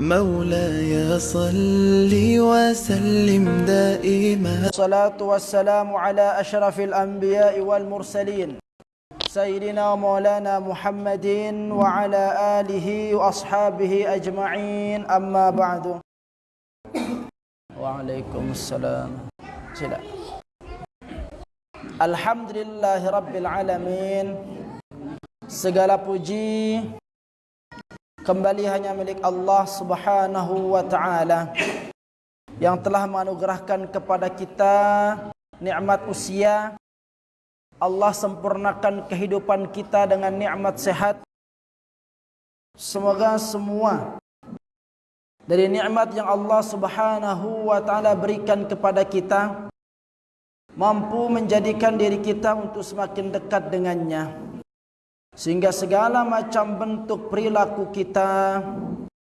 مولاي صل وسلم دائما. الصلاة والسلام على أشرف الأنبياء والمرسلين. سيدنا مولانا محمد وعلى آله وأصحابه أجمعين. أما بعد. وعليكم السلام. سلام Alhamdulillah Rabbil Alamin Segala puji Kembali hanya milik Allah subhanahu wa ta'ala Yang telah menganugerahkan kepada kita Nikmat usia. Allah sempurnakan kehidupan kita dengan nikmat sehat. Semoga semua Dari nikmat yang Allah subhanahu wa ta'ala berikan kepada kita mampu menjadikan diri kita untuk semakin dekat dengannya sehingga segala macam bentuk perilaku kita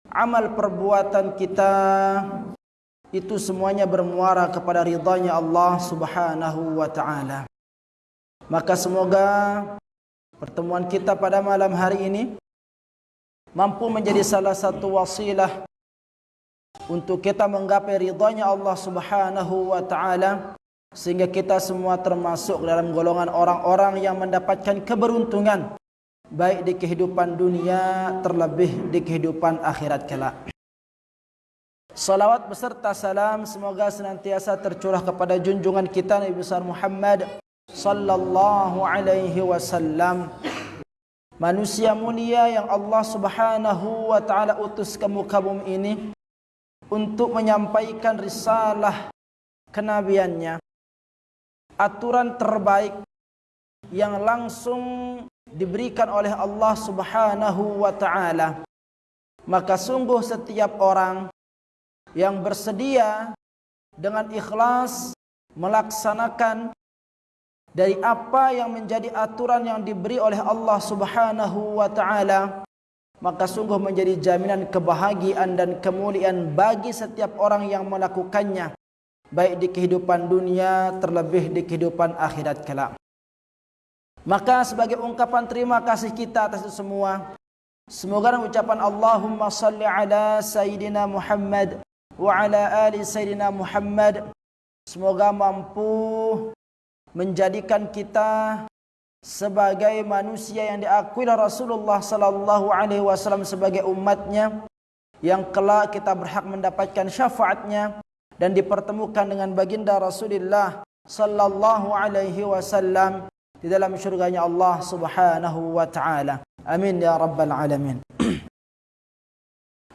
amal perbuatan kita itu semuanya bermuara kepada ridhanya Allah Subhanahu wa taala. Maka semoga pertemuan kita pada malam hari ini mampu menjadi salah satu wasilah untuk kita menggapai ridhanya Allah Subhanahu wa taala sehingga kita semua termasuk dalam golongan orang-orang yang mendapatkan keberuntungan baik di kehidupan dunia terlebih di kehidupan akhirat kelak. Salawat beserta salam semoga senantiasa tercurah kepada junjungan kita Nabi besar Muhammad sallallahu alaihi wasallam. Manusia mulia yang Allah Subhanahu wa taala utus ke muka bumi ini untuk menyampaikan risalah kenabiannya aturan terbaik yang langsung diberikan oleh Allah Subhanahu wa taala maka sungguh setiap orang yang bersedia dengan ikhlas melaksanakan dari apa yang menjadi aturan yang diberi oleh Allah Subhanahu wa taala maka sungguh menjadi jaminan kebahagiaan dan kemuliaan bagi setiap orang yang melakukannya baik di kehidupan dunia terlebih di kehidupan akhirat kelak. Maka sebagai ungkapan terima kasih kita atas itu semua, semoga ucapan Allahumma salli ala Sayyidina Muhammad wa ala ali Sayyidina Muhammad semoga mampu menjadikan kita sebagai manusia yang diakui oleh Rasulullah sallallahu alaihi wasallam sebagai umatnya yang kelak kita berhak mendapatkan syafaatnya dan dipertemukan dengan baginda Rasulullah sallallahu alaihi wasallam di dalam syurganya Allah Subhanahu wa taala. Amin ya rabbal alamin.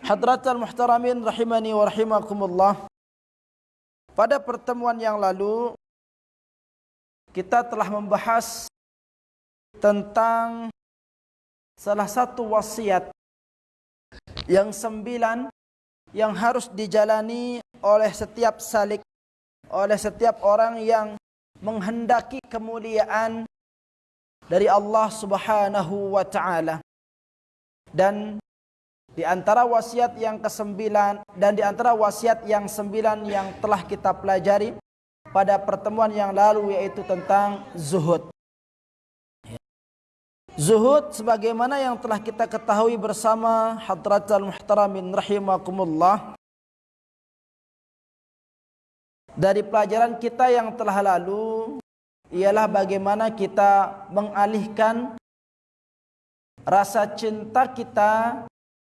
Hadratal muhtaramin rahimani wa rahimakumullah. Pada pertemuan yang lalu kita telah membahas tentang salah satu wasiat yang sembilan yang harus dijalani oleh setiap salik oleh setiap orang yang menghendaki kemuliaan dari Allah Subhanahu wa taala. Dan di antara wasiat yang kesembilan dan di antara wasiat yang sembilan yang telah kita pelajari pada pertemuan yang lalu yaitu tentang zuhud. Zuhud sebagaimana yang telah kita ketahui bersama hadratul muhtaramin rahimakumullah dari pelajaran kita yang telah lalu ialah bagaimana kita mengalihkan rasa cinta kita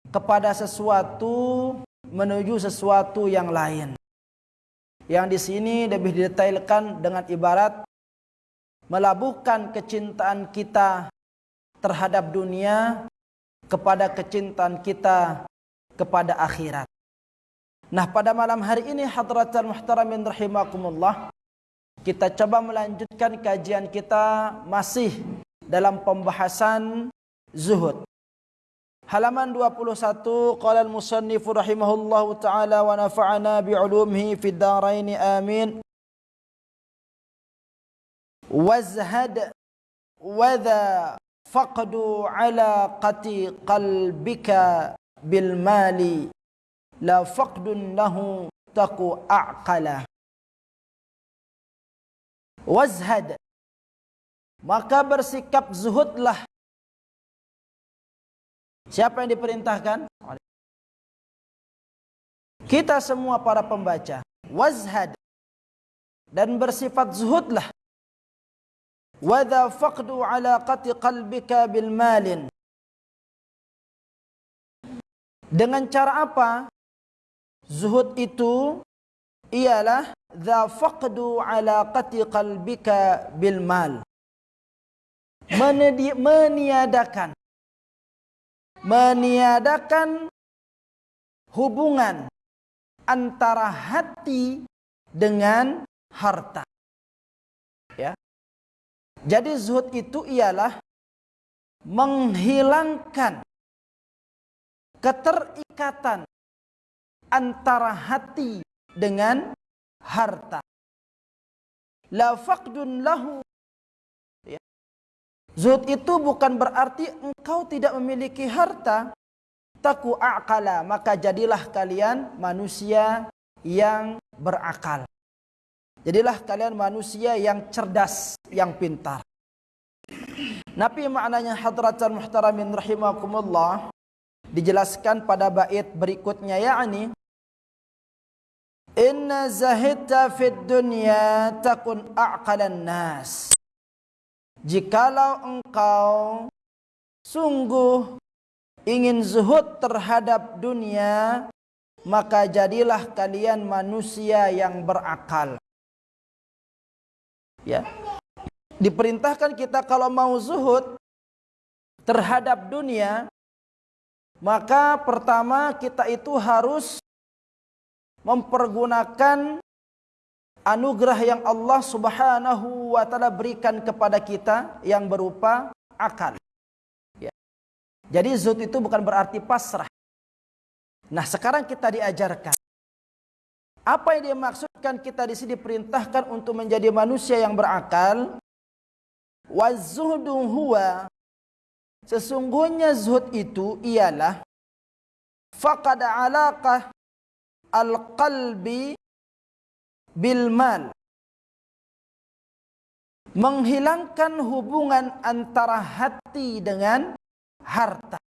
kepada sesuatu menuju sesuatu yang lain. Yang di sini lebih didetailkan dengan ibarat melabuhkan kecintaan kita terhadap dunia kepada kecintaan kita kepada akhirat. Nah pada malam hari ini hadratul muhtaramin rahimakumullah kita coba melanjutkan kajian kita masih dalam pembahasan zuhud. Halaman 21 qala al-musannif rahimahullahu taala wa nafa'ana bi 'ulumihi fid dharain amin. Wazhad wa faqdu alaqati qalbika bil mali la faqdun lahu taku aqala wazhad. Maka bersikap zuhudlah. Siapa yang diperintahkan? Kita semua para pembaca. Wazhad. Dan bersifat zuhudlah. Wadha faqdu alaqati qalbika bil malin. Dengan cara apa? Zuhud itu ialah dha faqdu alaqati qalbika bil mal Menedi meniadakan meniadakan hubungan antara hati dengan harta. Ya. Jadi zuhud itu ialah menghilangkan keterikatan antara hati dengan harta. La faqdun lahu. Ya. Zuhud itu bukan berarti engkau tidak memiliki harta. Taku aqala, maka jadilah kalian manusia yang berakal. Jadilah kalian manusia yang cerdas, yang pintar. Nabi maknanya hadratan muhtaramin rahimakumullah dijelaskan pada bait berikutnya yakni Inna zahidta fid dunya takun aqalan nas. Jikalau engkau sungguh ingin zuhud terhadap dunia, maka jadilah kalian manusia yang berakal. Ya. Diperintahkan kita kalau mau zuhud terhadap dunia, maka pertama kita itu harus mempergunakan anugerah yang Allah Subhanahu wa taala berikan kepada kita yang berupa akal. Ya. Jadi zuhud itu bukan berarti pasrah. Nah, sekarang kita diajarkan apa yang dimaksudkan kita di sini diperintahkan untuk menjadi manusia yang berakal? Wazuhdu huwa sesungguhnya zuhud itu ialah faqad alaqah al-qalbi bil menghilangkan hubungan antara hati dengan harta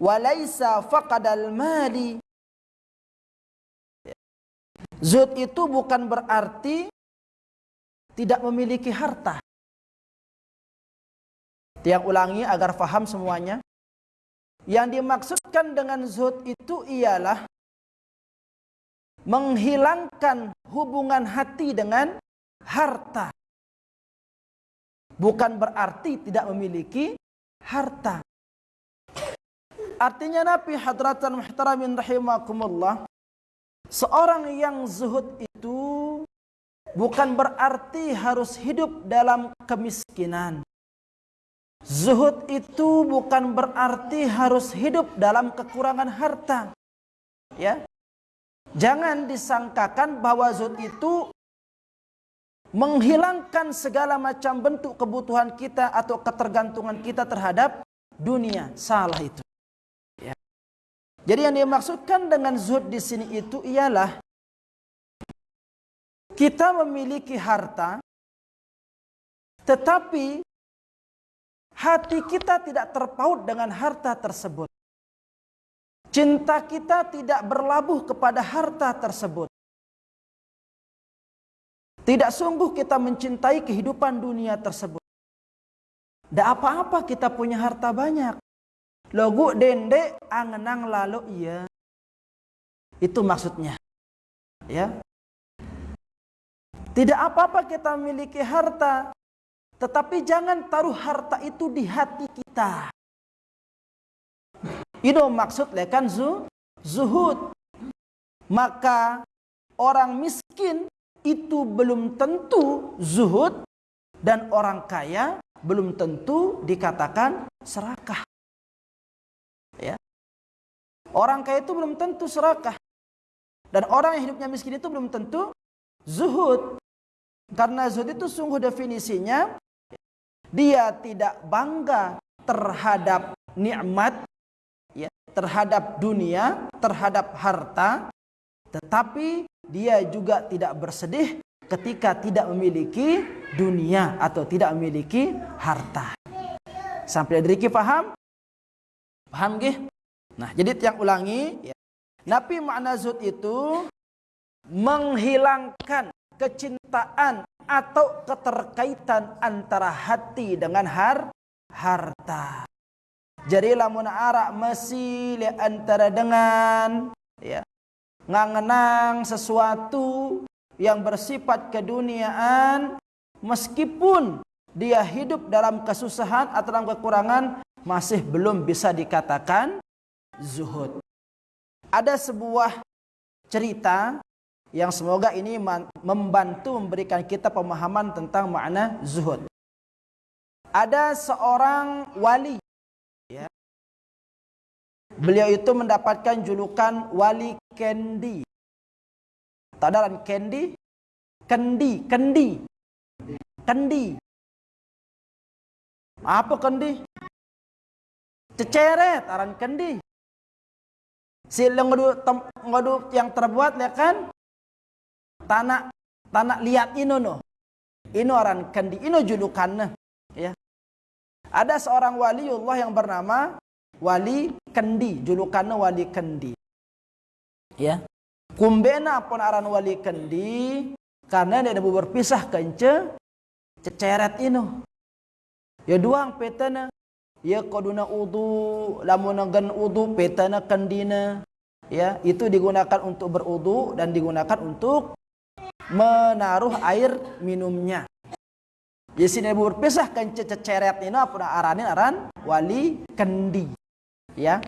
walaisa faqadal mali Zuhud itu bukan berarti tidak memiliki harta. Tiang ulangi agar faham semuanya. Yang dimaksudkan dengan zuhud itu ialah menghilangkan hubungan hati dengan harta. Bukan berarti tidak memiliki harta. Artinya Nabi hadratan muhtaramin rahimakumullah Seorang yang zuhud itu bukan berarti harus hidup dalam kemiskinan. Zuhud itu bukan berarti harus hidup dalam kekurangan harta. Ya. Jangan disangkakan bahwa zuhud itu menghilangkan segala macam bentuk kebutuhan kita atau ketergantungan kita terhadap dunia. Salah itu. Jadi yang dimaksudkan dengan zuhud di sini itu ialah kita memiliki harta tetapi hati kita tidak terpaut dengan harta tersebut. Cinta kita tidak berlabuh kepada harta tersebut. Tidak sungguh kita mencintai kehidupan dunia tersebut. Tidak apa-apa kita punya harta banyak. Logu dende angenang lalu iya. Itu maksudnya. Ya. Tidak apa-apa kita memiliki harta, tetapi jangan taruh harta itu di hati kita. Itu maksud lekan zu, zuhud. Maka orang miskin itu belum tentu zuhud dan orang kaya belum tentu dikatakan serakah. Ya. Orang kaya itu belum tentu serakah. Dan orang yang hidupnya miskin itu belum tentu zuhud. Karena zuhud itu sungguh definisinya dia tidak bangga terhadap nikmat ya, terhadap dunia, terhadap harta, tetapi dia juga tidak bersedih ketika tidak memiliki dunia atau tidak memiliki harta. Sampai dari paham? Paham gih? Nah, jadi yang ulangi ya. Nabi makna zuhud itu menghilangkan kecintaan atau keterkaitan antara hati dengan har harta. Jadi lamun arak masih antara dengan ya ngangenang sesuatu yang bersifat keduniaan meskipun dia hidup dalam kesusahan atau dalam kekurangan masih belum bisa dikatakan zuhud. Ada sebuah cerita yang semoga ini membantu memberikan kita pemahaman tentang makna zuhud. Ada seorang wali ya. Beliau itu mendapatkan julukan wali kendi. Tadaran kendi? Kendi, kendi. Kendi. Apa kendi? Ceceret, aran kendi. Si ngodu yang terbuat ya kan tanah tanah liat ino no. Ino orang kendi ino julukannya ya. Ada seorang waliullah yang bernama wali kendi julukannya wali kendi. Ya. Kumbena pun aran wali kendi karena dia berpisah kence ceceret ino. Ya duang petana ya koduna udu lamun udu petana kendina ya itu digunakan untuk berudu dan digunakan untuk menaruh air minumnya. Jadi sini berpisah kan ini apa aranin aran wali kendi. Ya.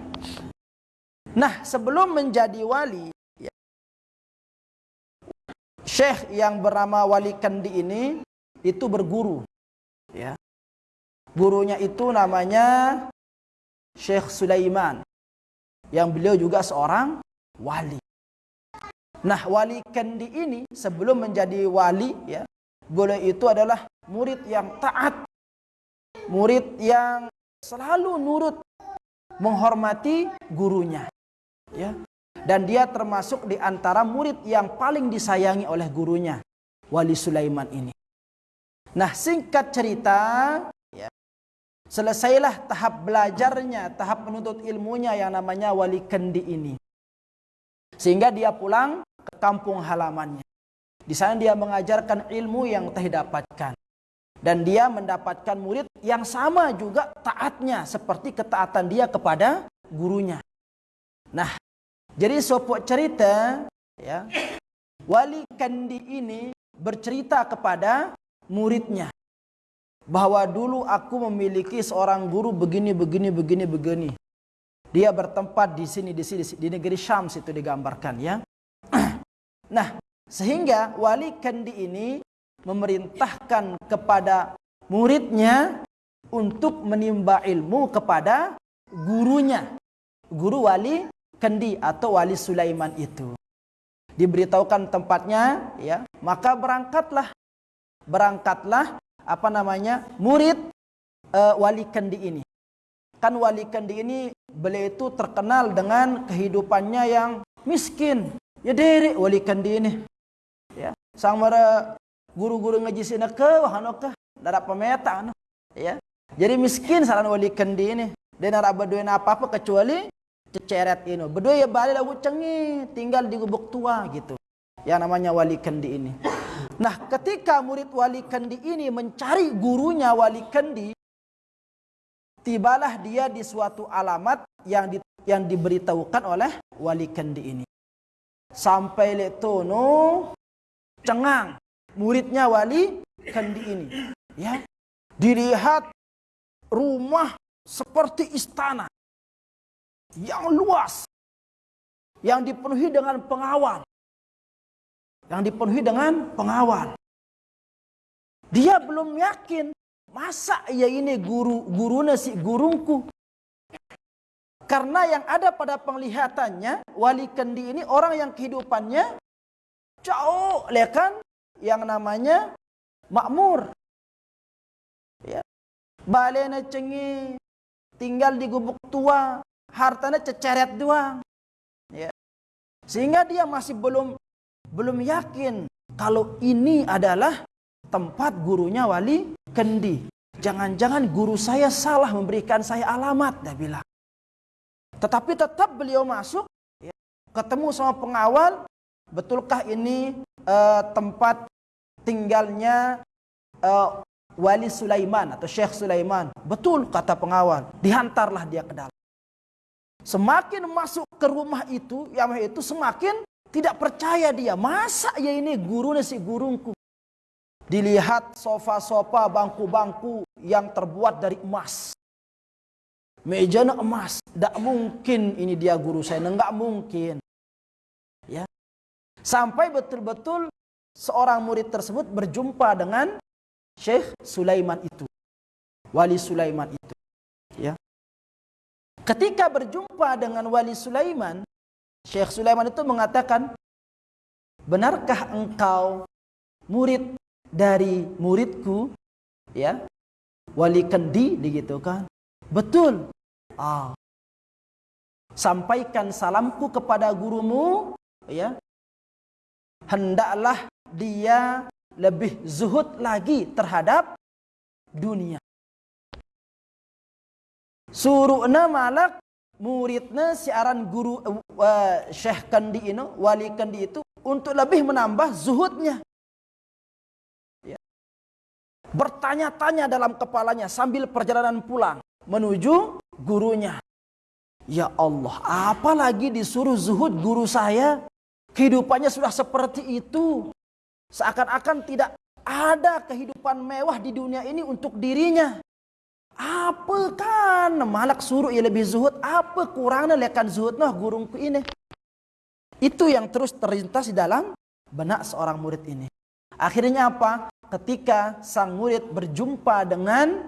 Nah, sebelum menjadi wali ya, Syekh yang bernama Wali Kendi ini itu berguru. Ya. Gurunya itu namanya Syekh Sulaiman. Yang beliau juga seorang wali. Nah, wali kendi ini sebelum menjadi wali ya, boleh itu adalah murid yang taat. Murid yang selalu nurut menghormati gurunya. Ya. Dan dia termasuk di antara murid yang paling disayangi oleh gurunya, Wali Sulaiman ini. Nah, singkat cerita, ya, selesailah tahap belajarnya, tahap menuntut ilmunya yang namanya Wali Kendi ini. Sehingga dia pulang ke kampung halamannya. Di sana dia mengajarkan ilmu yang telah dapatkan. Dan dia mendapatkan murid yang sama juga taatnya seperti ketaatan dia kepada gurunya. Nah, jadi sopok cerita ya. Wali Kandi ini bercerita kepada muridnya bahwa dulu aku memiliki seorang guru begini begini begini begini. Dia bertempat di sini di sini di negeri Syams itu digambarkan ya. Nah, sehingga wali kendi ini memerintahkan kepada muridnya untuk menimba ilmu kepada gurunya. Guru wali kendi atau wali Sulaiman itu. Diberitahukan tempatnya, ya, maka berangkatlah. Berangkatlah apa namanya? murid uh, wali kendi ini. Kan wali kendi ini beliau itu terkenal dengan kehidupannya yang miskin, Ya dere wali kandi ini. Ya, sang mara guru-guru ngaji sina ke wahano ke dara pemeta anu. Ya. Jadi miskin saran wali kandi ini. Dan nara baduin apa-apa kecuali ceceret ini. Berdua ya balik lagu cengi, tinggal di gubuk tua gitu. Yang namanya wali kandi ini. Nah, ketika murid wali kandi ini mencari gurunya wali kandi, tibalah dia di suatu alamat yang di, yang diberitahukan oleh wali kandi ini sampai letono cengang. Muridnya wali kendi ini. Ya dilihat rumah seperti istana yang luas yang dipenuhi dengan pengawal. Yang dipenuhi dengan pengawal. Dia belum yakin masa ya ini guru guru nasi gurungku karena yang ada pada penglihatannya, wali kendi ini orang yang kehidupannya jauh, lihat kan? Yang namanya makmur. Ya. Balena cengi, tinggal di gubuk tua, hartanya ceceret doang. Ya. Sehingga dia masih belum belum yakin kalau ini adalah tempat gurunya wali kendi. Jangan-jangan guru saya salah memberikan saya alamat, dia bilang. Tetapi tetap beliau masuk ya, ketemu sama pengawal, betulkah ini uh, tempat tinggalnya uh, Wali Sulaiman atau Syekh Sulaiman? Betul kata pengawal. Dihantarlah dia ke dalam. Semakin masuk ke rumah itu, yang itu semakin tidak percaya dia. Masa ya ini gurunya si gurungku? Dilihat sofa-sofa, bangku-bangku yang terbuat dari emas. Meja emas. Tidak mungkin ini dia guru saya. Enggak mungkin. Ya. Sampai betul-betul seorang murid tersebut berjumpa dengan Syekh Sulaiman itu. Wali Sulaiman itu. Ya. Ketika berjumpa dengan Wali Sulaiman, Syekh Sulaiman itu mengatakan, "Benarkah engkau murid dari muridku ya wali kendi begitu kan betul. Ah. Sampaikan salamku kepada gurumu ya. Hendaklah dia lebih zuhud lagi terhadap dunia. Suruhna malak muridnya siaran guru uh, Syekh Kandi ini wali Kandi itu untuk lebih menambah zuhudnya. Bertanya-tanya dalam kepalanya sambil perjalanan pulang menuju gurunya. Ya Allah, apalagi disuruh zuhud guru saya? Kehidupannya sudah seperti itu. Seakan-akan tidak ada kehidupan mewah di dunia ini untuk dirinya. Apa kan malak suruh ia lebih zuhud? Apa kurangnya lekan zuhud nah gurungku ini? Itu yang terus terlintas di dalam benak seorang murid ini. Akhirnya apa? ketika sang murid berjumpa dengan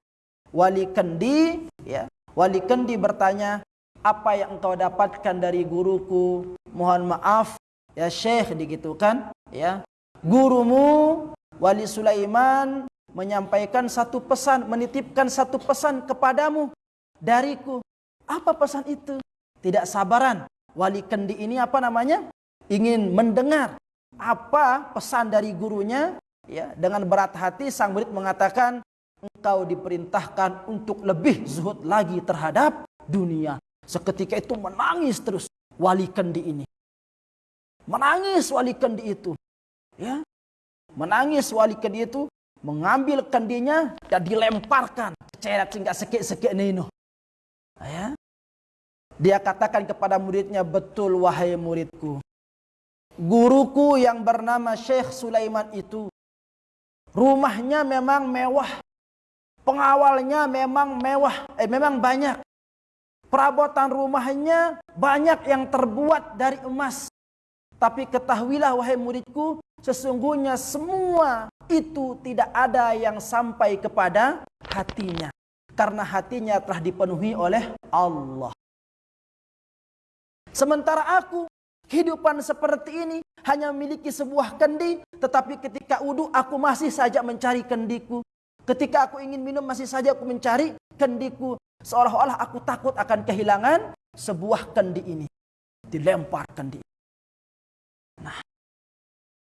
wali kendi, ya, wali kendi bertanya, apa yang engkau dapatkan dari guruku? Mohon maaf, ya Syekh begitu kan? Ya, gurumu Wali Sulaiman menyampaikan satu pesan, menitipkan satu pesan kepadamu dariku. Apa pesan itu? Tidak sabaran. Wali kendi ini apa namanya? Ingin mendengar apa pesan dari gurunya ya dengan berat hati sang murid mengatakan engkau diperintahkan untuk lebih zuhud lagi terhadap dunia. Seketika itu menangis terus wali kendi ini. Menangis wali kendi itu. Ya. Menangis wali kendi itu mengambil kendinya dan dilemparkan. Ceret sehingga sekik-sekik nino ya. Dia katakan kepada muridnya betul wahai muridku. Guruku yang bernama Syekh Sulaiman itu Rumahnya memang mewah. Pengawalnya memang mewah, eh memang banyak. Perabotan rumahnya banyak yang terbuat dari emas. Tapi ketahuilah wahai muridku, sesungguhnya semua itu tidak ada yang sampai kepada hatinya. Karena hatinya telah dipenuhi oleh Allah. Sementara aku, kehidupan seperti ini hanya memiliki sebuah kendi, tetapi ketika wudhu aku masih saja mencari kendiku. Ketika aku ingin minum masih saja aku mencari kendiku. Seolah-olah aku takut akan kehilangan sebuah kendi ini. Dilempar kendi. Nah,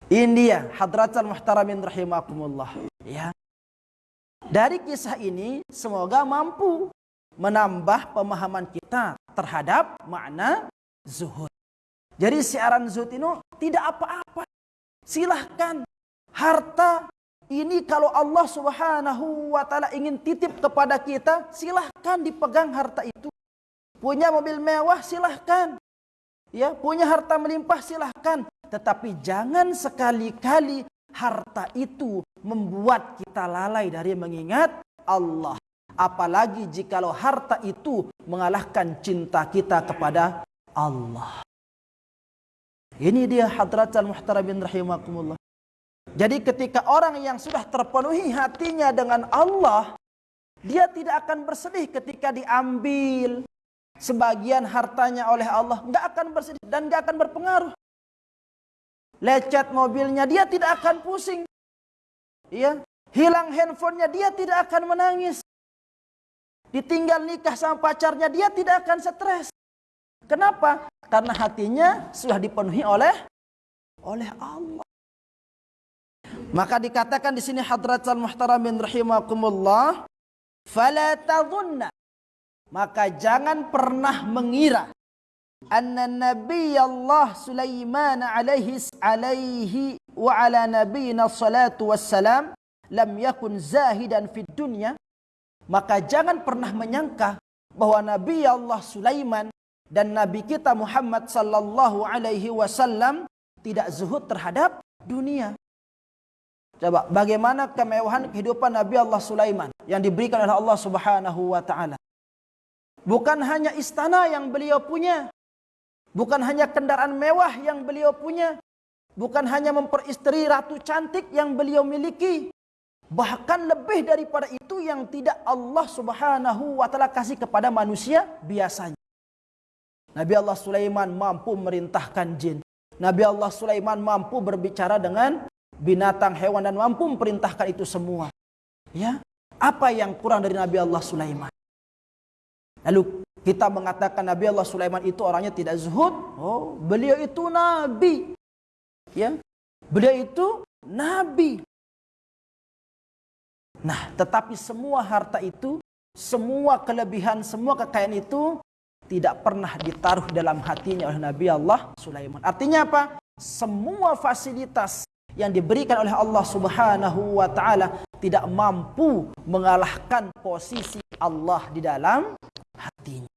ini dia hadratul muhtaramin rahimakumullah. Ya. Dari kisah ini semoga mampu menambah pemahaman kita terhadap makna zuhud. Jadi siaran zuhud ini tidak apa-apa. Silahkan. Harta ini kalau Allah subhanahu wa ta'ala ingin titip kepada kita, silahkan dipegang harta itu. Punya mobil mewah, silahkan. Ya, punya harta melimpah, silahkan. Tetapi jangan sekali-kali harta itu membuat kita lalai dari mengingat Allah. Apalagi jikalau harta itu mengalahkan cinta kita kepada Allah. Ini dia hadratul muhtaramin rahimakumullah. Jadi ketika orang yang sudah terpenuhi hatinya dengan Allah, dia tidak akan bersedih ketika diambil sebagian hartanya oleh Allah. Tidak akan bersedih dan tidak akan berpengaruh. Lecet mobilnya, dia tidak akan pusing. Ya, hilang handphonenya, dia tidak akan menangis. Ditinggal nikah sama pacarnya, dia tidak akan stres. Kenapa? Karena hatinya sudah dipenuhi oleh oleh Allah. Maka dikatakan di sini hadratul muhtaramin rahimakumullah, fala tadhunna. Maka jangan pernah mengira anna Nabi Allah Sulaiman alaihi alaihi wa ala nabiyina salatu wassalam lam yakun zahidan fid dunya maka jangan pernah menyangka bahwa Nabi Allah Sulaiman dan Nabi kita Muhammad sallallahu alaihi wasallam tidak zuhud terhadap dunia. Coba bagaimana kemewahan kehidupan Nabi Allah Sulaiman yang diberikan oleh Allah Subhanahu wa taala. Bukan hanya istana yang beliau punya, bukan hanya kendaraan mewah yang beliau punya, bukan hanya memperistri ratu cantik yang beliau miliki, bahkan lebih daripada itu yang tidak Allah Subhanahu wa taala kasih kepada manusia biasanya. Nabi Allah Sulaiman mampu merintahkan jin. Nabi Allah Sulaiman mampu berbicara dengan binatang, hewan dan mampu memerintahkan itu semua. Ya, apa yang kurang dari Nabi Allah Sulaiman? Lalu kita mengatakan Nabi Allah Sulaiman itu orangnya tidak zuhud. Oh, beliau itu nabi. Ya. Beliau itu nabi. Nah, tetapi semua harta itu, semua kelebihan, semua kekayaan itu tidak pernah ditaruh dalam hatinya oleh Nabi Allah Sulaiman. Artinya apa? Semua fasilitas yang diberikan oleh Allah Subhanahu wa taala tidak mampu mengalahkan posisi Allah di dalam hatinya.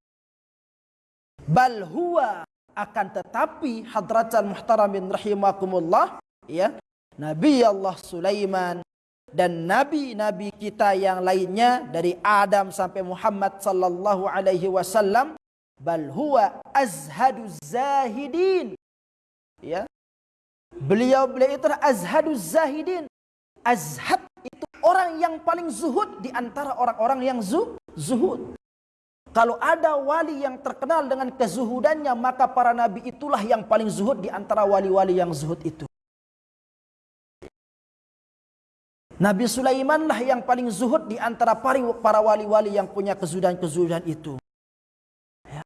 Bal huwa akan tetapi hadratan muhtaramin rahimakumullah ya Nabi Allah Sulaiman dan nabi-nabi kita yang lainnya dari Adam sampai Muhammad sallallahu alaihi wasallam bal huwa azhaduz zahidin ya Beliau beliau itu azhaduz zahidin. Azhad itu orang yang paling zuhud di antara orang-orang yang zu, zuhud. Kalau ada wali yang terkenal dengan kezuhudannya, maka para nabi itulah yang paling zuhud di antara wali-wali yang zuhud itu. Nabi Sulaiman lah yang paling zuhud di antara para wali-wali yang punya kezuhudan-kezuhudan itu. Ya.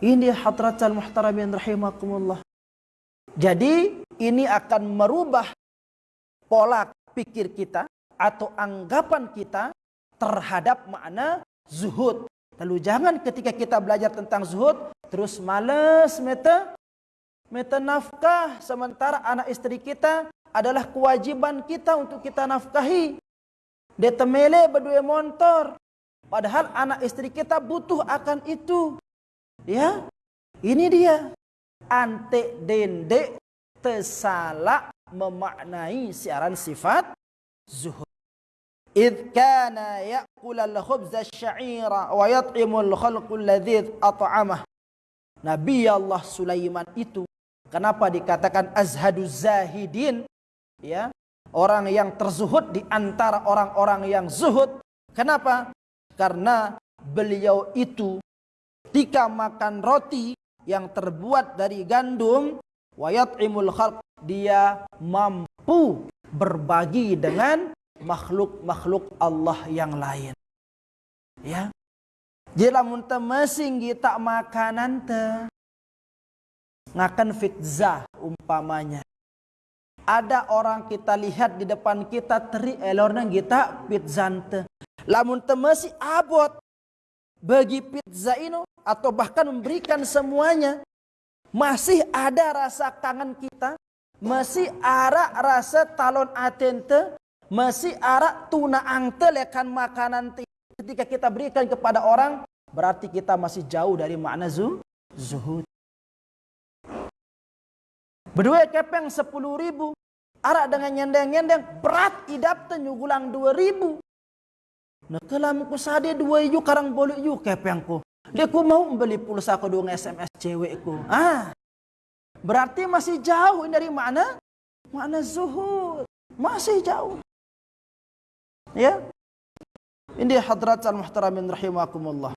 Ini hadratal muhtaramin rahimakumullah. Jadi ini akan merubah pola pikir kita atau anggapan kita terhadap makna zuhud. Lalu jangan ketika kita belajar tentang zuhud terus males meta meta nafkah sementara anak istri kita adalah kewajiban kita untuk kita nafkahi. Dia temele berdua motor. Padahal anak istri kita butuh akan itu. Ya. Ini dia. Ante dende tersalah memaknai siaran sifat zuhud. Kana ya'kul al-khubz asy-sya'ira wa yat'imu al-khalqu alladhi at'amah. Nabi Allah Sulaiman itu kenapa dikatakan azhadu zahidin ya orang yang terzuhud di antara orang-orang yang zuhud kenapa karena beliau itu ketika makan roti yang terbuat dari gandum wayat'imul khalq dia mampu berbagi dengan makhluk-makhluk Allah yang lain. Ya. Jika munta masing kita makanan te ngakan fitza umpamanya. Ada orang kita lihat di depan kita teri elorna kita pizzante. Lamun temesi abot bagi pizza ini atau bahkan memberikan semuanya masih ada rasa kangen kita, masih ada rasa talon atente, masih ada tuna angte lekan makanan ketika kita berikan kepada orang, berarti kita masih jauh dari makna zuhud. Berdua kepeng sepuluh ribu, arak dengan nyendeng-nyendeng, berat idap tenyugulang dua ribu. Nah ku sade dua yu karang bolu yu kepengku. Dia ku mau beli pulsa ku dong SMS cewekku. Ah, berarti masih jauh dari mana? Mana zuhud. Masih jauh. Ya. Ini hadrat al-muhtaramin rahimakumullah.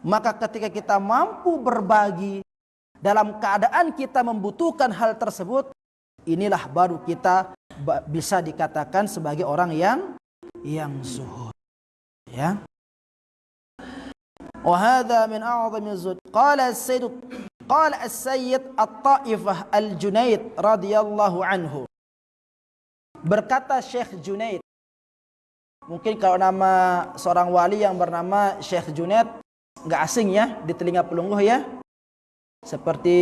Maka ketika kita mampu berbagi dalam keadaan kita membutuhkan hal tersebut, inilah baru kita bisa dikatakan sebagai orang yang yang zuhud. Ya. وهذا من أعظم الزهد قال السيد قال السيد الطائفة الجنيد رضي الله عنه berkata Syekh Junaid mungkin kalau nama seorang wali yang bernama Syekh Junaid nggak asing ya di telinga pelungguh ya seperti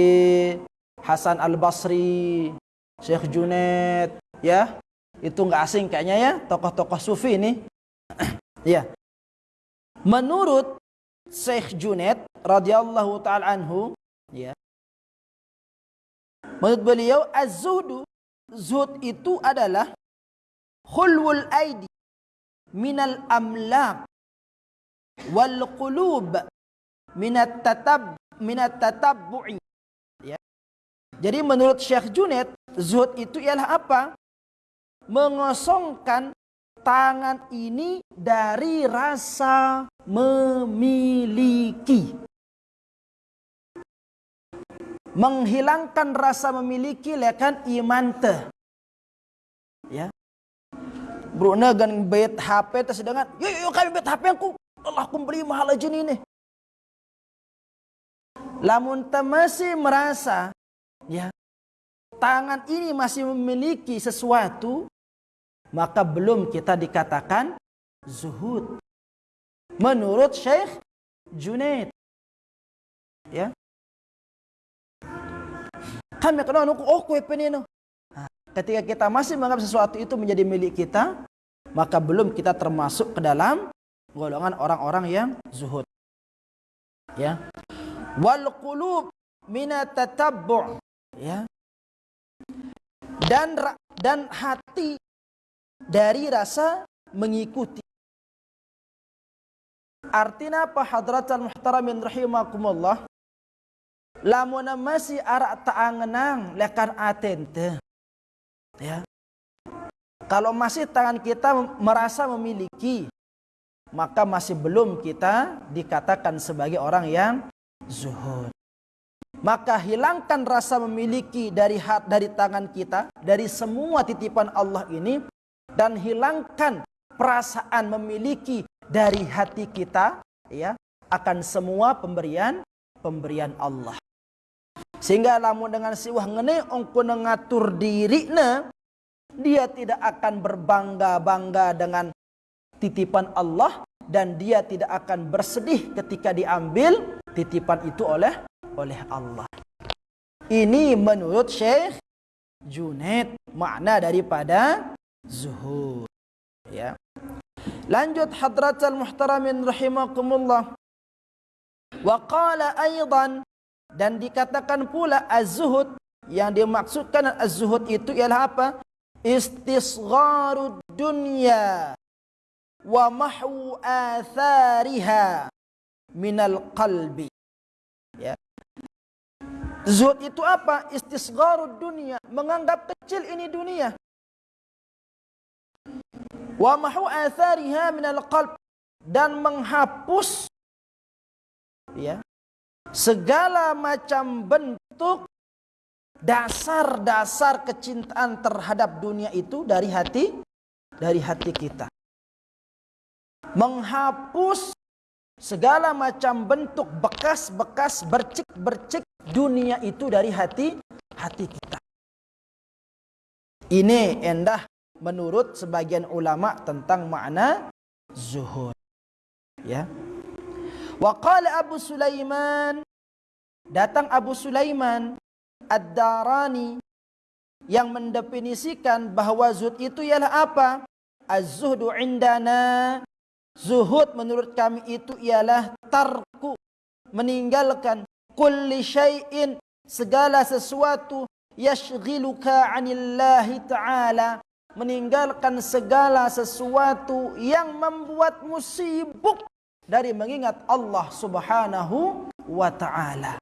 Hasan Al Basri, Syekh Junaid, ya itu nggak asing kayaknya ya tokoh-tokoh sufi ini. ya. Menurut Syekh Junaid radhiyallahu taala anhu, ya. Menurut beliau az-zuhdu zuhud itu adalah khulwul aidi minal amlak wal qulub minat tatab minat tatabbu'i ya. Jadi menurut Syekh Junaid zuhud itu ialah apa? Mengosongkan tangan ini dari rasa memiliki. Menghilangkan rasa memiliki lekan iman teh. Ya. Bruna gan bet HP tersedangan. Yuk yuk kami bet HP aku. Allah aku beli mahal aja ini. Lamun masih merasa ya tangan ini masih memiliki sesuatu maka belum kita dikatakan zuhud. Menurut Syekh Junaid. Ya. Kami kenal nuku oh penino. Nah, ketika kita masih menganggap sesuatu itu menjadi milik kita, maka belum kita termasuk ke dalam golongan orang-orang yang zuhud. Ya wal qulub minatatabbu' ya dan dan hati dari rasa mengikuti. Artinya apa hadratan muhtaramin rahimakumullah? Lamun masih arak taangenang lekan atente. Ya. Kalau masih tangan kita merasa memiliki maka masih belum kita dikatakan sebagai orang yang zuhud. Maka hilangkan rasa memiliki dari hat dari tangan kita dari semua titipan Allah ini dan hilangkan perasaan memiliki dari hati kita ya akan semua pemberian pemberian Allah. Sehingga lamun dengan siwah ngene ongko ngatur dia tidak akan berbangga-bangga dengan titipan Allah dan dia tidak akan bersedih ketika diambil titipan itu oleh oleh Allah. Ini menurut Syekh Junaid makna daripada zuhud. Ya. Lanjut hadratal muhtaramin rahimakumullah. Wa qala aidan dan dikatakan pula az-zuhud yang dimaksudkan az-zuhud itu ialah apa? Istisgharud dunya wa mahwu athariha minal qalbi. Ya. Zuhud itu apa? Istisgharud dunia, menganggap kecil ini dunia. Wa mahu athariha minal qalb dan menghapus ya segala macam bentuk dasar-dasar kecintaan terhadap dunia itu dari hati dari hati kita. Menghapus segala macam bentuk bekas-bekas bercik-bercik dunia itu dari hati hati kita. Ini endah menurut sebagian ulama tentang makna zuhud. Ya. Wa qala Abu Sulaiman datang Abu Sulaiman Ad-Darani yang mendefinisikan bahawa zuhud itu ialah apa? Az-zuhdu indana Zuhud menurut kami itu ialah tarku meninggalkan kulli syai'in segala sesuatu yashghiluka 'anillahi ta'ala meninggalkan segala sesuatu yang membuatmu sibuk dari mengingat Allah Subhanahu wa taala.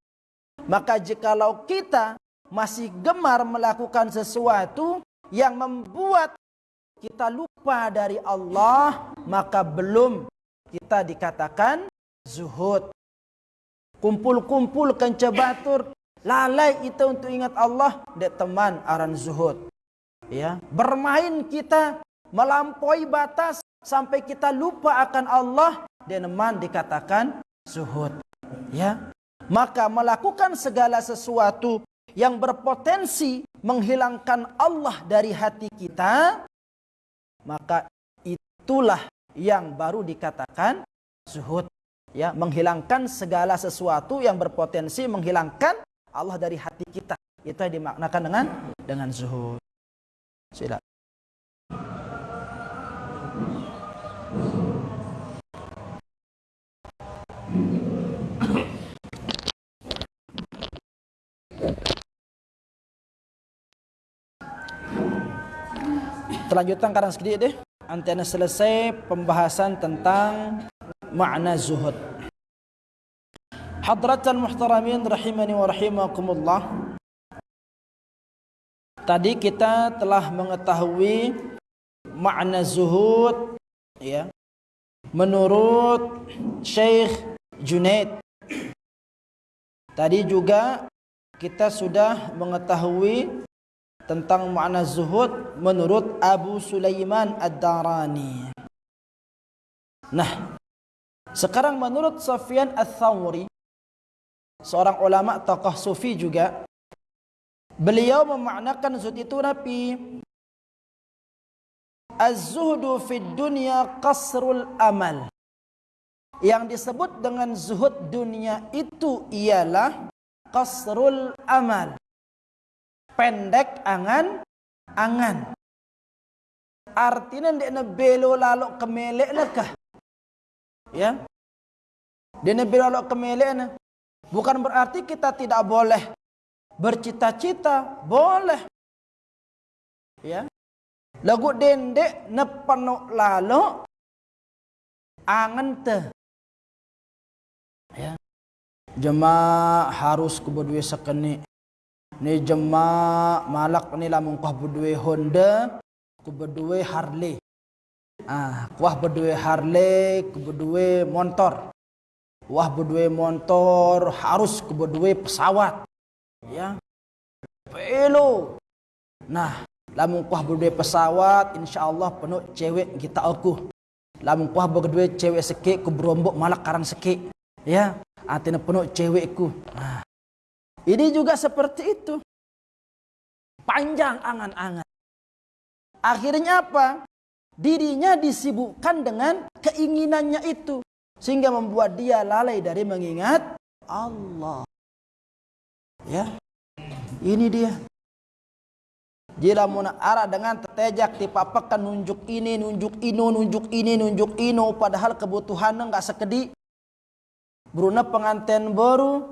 Maka jikalau kita masih gemar melakukan sesuatu yang membuat kita lupa dari Allah, maka belum kita dikatakan zuhud. Kumpul-kumpul kenca batur, lalai itu untuk ingat Allah, dek teman aran zuhud. Ya, bermain kita melampaui batas sampai kita lupa akan Allah, dan teman dikatakan zuhud. Ya, maka melakukan segala sesuatu yang berpotensi menghilangkan Allah dari hati kita maka itulah yang baru dikatakan zuhud. Ya menghilangkan segala sesuatu yang berpotensi menghilangkan Allah dari hati kita. Itu dimaknakan dengan dengan zuhud sila Terlanjutkan kadang sedikit deh. Antena selesai pembahasan tentang makna zuhud. Hadratan muhtaramin rahimani wa rahimakumullah. Tadi kita telah mengetahui makna zuhud ya. Menurut Syekh Junaid. Tadi juga kita sudah mengetahui tentang makna zuhud menurut Abu Sulaiman Ad-Darani. Nah, sekarang menurut Sufyan Ats-Tsauri seorang ulama tokoh sufi juga beliau memaknakan zuhud itu nabi Az-zuhdu fid dunya qasrul amal. Yang disebut dengan zuhud dunia itu ialah qasrul amal. Pendek angan angan. Artinya dia belo lalu kemelek nakah? Ya. Dia belo lalu kemelek. Bukan berarti kita tidak boleh bercita-cita, boleh. Ya. Lagu dendek nepenuk lalu angan te. Ya. Jemaah harus kubudui sekeni. Ni jemaah malak ni lah mungkah berdua Honda, ku berdua Harley. Ah, kuah berdua Harley, ku berdua motor. Wah berdua motor harus berdua pesawat. Ya. Pelo. Nah, lamun kuah berdua pesawat, insya-Allah penuh cewek kita aku. Lamun kuah berdua cewek sikit ku berombok malak karang sikit. Ya, artinya penuh cewekku. Nah, ini juga seperti itu. Panjang angan-angan. Akhirnya apa? Dirinya disibukkan dengan keinginannya itu. Sehingga membuat dia lalai dari mengingat Allah. Ya. Ini dia. Jika mau arah dengan tetejak dipapakan nunjuk ini, nunjuk ino, nunjuk ini, nunjuk ino. Padahal kebutuhannya enggak sekedi. Bruna pengantin baru,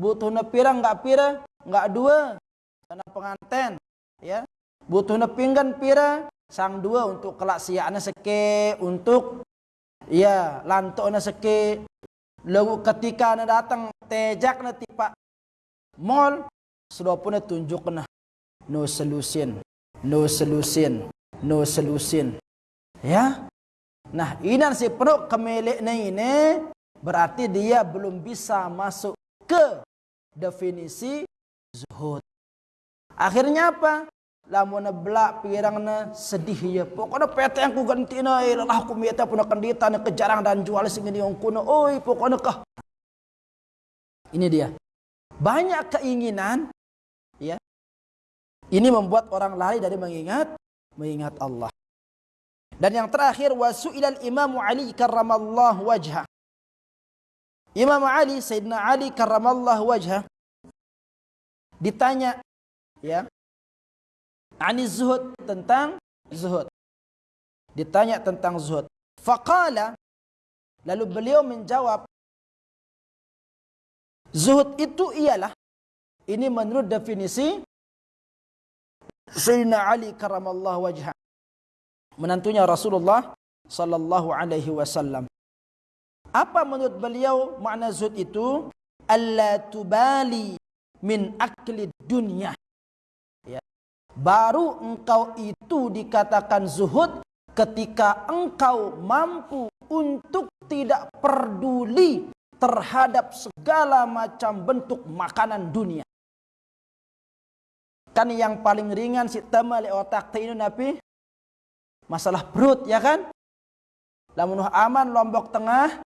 butuhnya pira enggak pira enggak dua karena pengantin ya butuhnya pinggan pira sang dua untuk kelak siaknya seke untuk ya lantoknya seke lalu ketika anda datang tejak nanti pak mall sudah pun tunjuk nah no solution no solution no solution ya nah ini si perut kemelek ini berarti dia belum bisa masuk ke definisi zuhud. Akhirnya apa? Lamun belak pirangna sedih ya. Pokoknya PT yang ku ganti na eh, lelah ku mieta pun kendita kejarang dan jual sing ini yang kuno. Oi pokoknya kah. Ini dia. Banyak keinginan ya. Ini membuat orang lari dari mengingat mengingat Allah. Dan yang terakhir wasu'ilal Imam Ali karramallahu wajhah. Imam Ali, Sayyidina Ali karramallahu wajah ditanya ya ani zuhud tentang zuhud ditanya tentang zuhud faqala lalu beliau menjawab zuhud itu ialah ini menurut definisi Sayyidina Ali karramallahu wajah menantunya Rasulullah sallallahu alaihi wasallam apa menurut beliau makna zuhud itu? Allah tubali min akli dunia. Ya. Baru engkau itu dikatakan zuhud ketika engkau mampu untuk tidak peduli terhadap segala macam bentuk makanan dunia. Kan yang paling ringan si temali otak ini nabi masalah perut ya kan? Lamun aman lombok tengah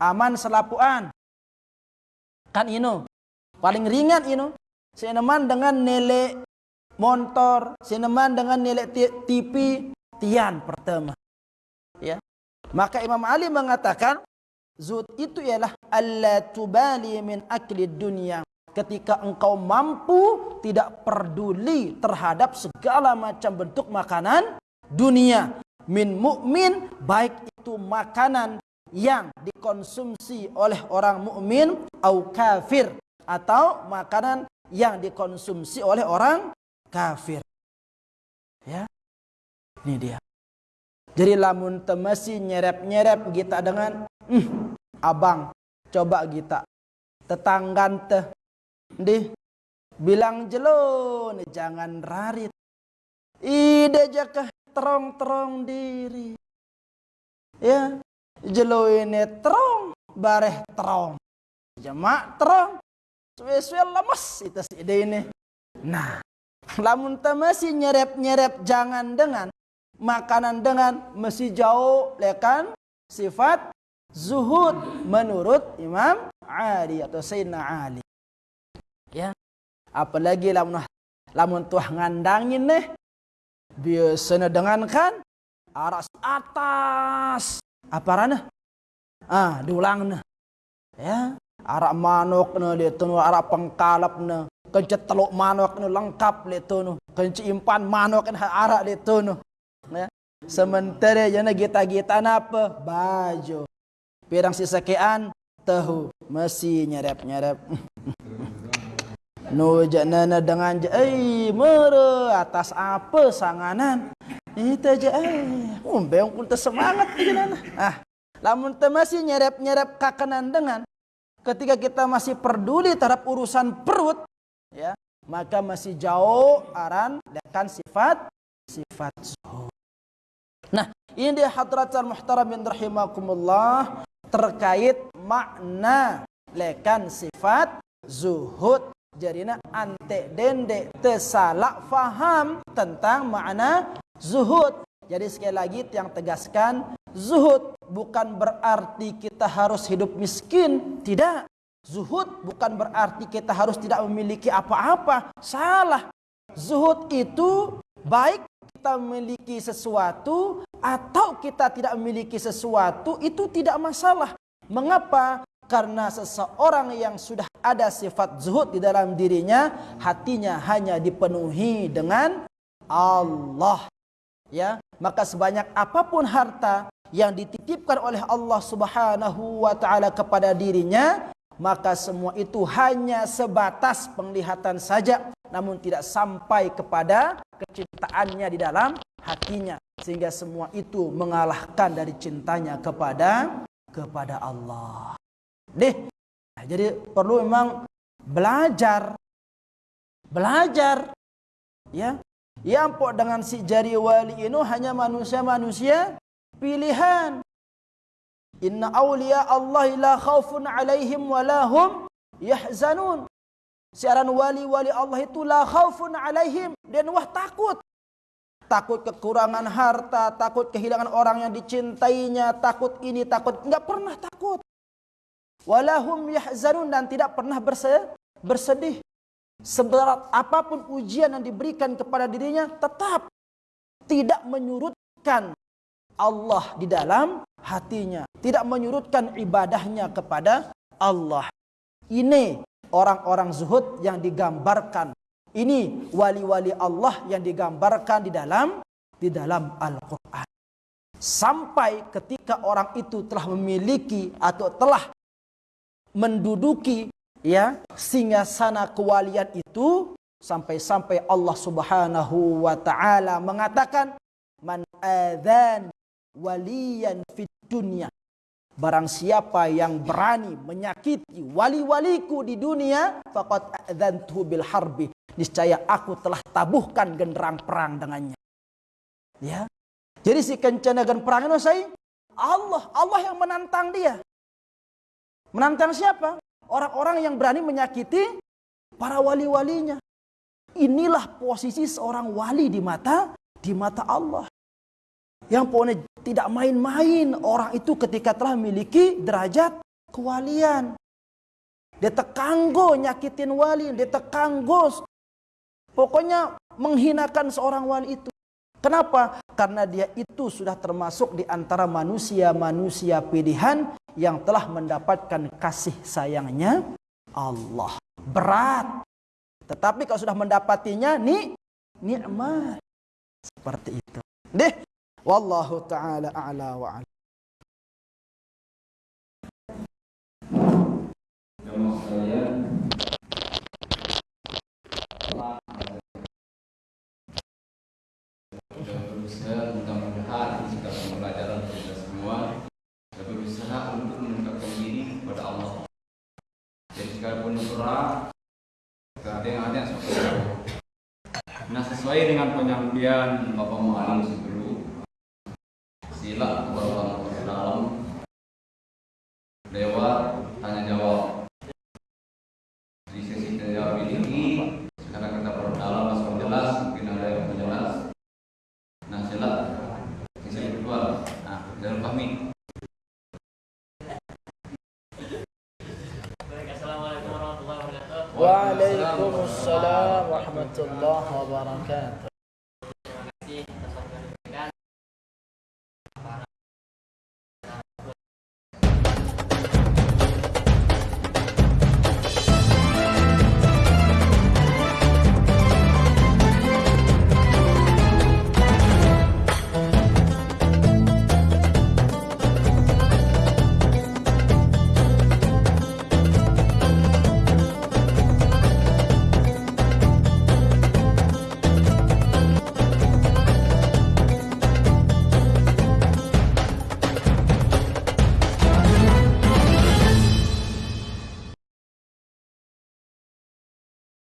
aman selapuan. Kan ino. Paling ringan ino. Sineman dengan nilai motor, sineman dengan nilai TV tian pertama. Ya. Maka Imam Ali mengatakan Zuhud itu ialah alla tubali min akli dunia. Ketika engkau mampu tidak peduli terhadap segala macam bentuk makanan dunia. Min mukmin baik itu makanan yang dikonsumsi oleh orang mukmin atau kafir atau makanan yang dikonsumsi oleh orang kafir. Ya. Ini dia. Jadi lamun temasi nyerep-nyerep kita dengan mm, abang coba kita. Tetanggan teh. Di bilang jelo jangan rarit. Ide jakah terong-terong diri. Ya jelo ini terong bareh terong. Jamak terong. Suwe-suwe lemes itu si ide ini. Nah lamun temasi nyerep-nyerep jangan dengan makanan dengan mesti jauh lekan sifat zuhud menurut Imam Ali atau Sayyidina Ali. Ya. Apalagi lamun lamun tuah ngandangin nih biasanya dengan kan aras atas apa rana ah diulang nih ya arak manok nih dia tuh arak pengkalap nih kencet teluk manok nih lengkap itu nih kencet impan manok nih arak itu nih Ya. Sementara jana kita-kita apa? Baju. Pirang sisakean tahu masih nyerep-nyerep. no janana dengan ai mere atas apa sanganan. Itu aja eh umbeng pun semangat gimana. Ah, lamun teu masih nyerep-nyerep kakanan dengan ketika kita masih peduli terhadap urusan perut ya, maka masih jauh aran dengan sifat sifat zuhud. Nah, ini dia hadratul muhtaramin rahimakumullah terkait makna lekan sifat zuhud. Jadi ante dende tersalah faham tentang makna zuhud. Jadi sekali lagi yang tegaskan zuhud bukan berarti kita harus hidup miskin, tidak. Zuhud bukan berarti kita harus tidak memiliki apa-apa. Salah. Zuhud itu baik kita memiliki sesuatu atau kita tidak memiliki sesuatu itu tidak masalah. Mengapa? Karena seseorang yang sudah ada sifat zuhud di dalam dirinya, hatinya hanya dipenuhi dengan Allah. Ya, maka sebanyak apa pun harta yang dititipkan oleh Allah Subhanahu wa taala kepada dirinya, maka semua itu hanya sebatas penglihatan saja namun tidak sampai kepada kecintaannya di dalam hatinya sehingga semua itu mengalahkan dari cintanya kepada kepada Allah. Deh. Nah, jadi perlu memang belajar belajar ya. Yang pok dengan si jari wali ini hanya manusia-manusia pilihan. Inna awliya Allah la khaufun alaihim wa lahum yahzanun. Siaran wali-wali Allah itu la khaufun alaihim dan wah takut. Takut kekurangan harta, takut kehilangan orang yang dicintainya, takut ini, takut enggak pernah takut. Walahum yahzanun dan tidak pernah bersedih. Seberat apapun ujian yang diberikan kepada dirinya tetap tidak menyurutkan Allah di dalam hatinya, tidak menyurutkan ibadahnya kepada Allah. Ini orang-orang zuhud yang digambarkan. Ini wali-wali Allah yang digambarkan di dalam di dalam Al-Qur'an. Sampai ketika orang itu telah memiliki atau telah menduduki ya sana kewalian itu sampai-sampai Allah Subhanahu wa taala mengatakan man adzan waliyan fid dunya Barang siapa yang berani menyakiti wali-waliku di dunia, faqad adzantuhu bil harbi. Niscaya aku telah tabuhkan genderang perang dengannya. Ya. Jadi si kencana gen perang itu saya Allah, Allah yang menantang dia. Menantang siapa? Orang-orang yang berani menyakiti para wali-walinya. Inilah posisi seorang wali di mata di mata Allah. Yang pokoknya tidak main-main orang itu ketika telah memiliki derajat kewalian. Dia tekanggo nyakitin wali, dia tekanggo pokoknya menghinakan seorang wali itu. Kenapa? karena dia itu sudah termasuk di antara manusia-manusia pilihan yang telah mendapatkan kasih sayangnya Allah. Berat. Tetapi kalau sudah mendapatinya ni nikmat. Seperti itu. Deh. Wallahu taala a'la wa a'lam. Jemaah sekalian, sudah berusaha mudah-mudahan jika pembelajaran kita semua sudah berusaha untuk mendekatkan diri kepada Allah. Jadi sekalipun berat, ada yang ada yang seperti itu. Nah sesuai dengan penyampaian Bapak Mu'alim sebelum sila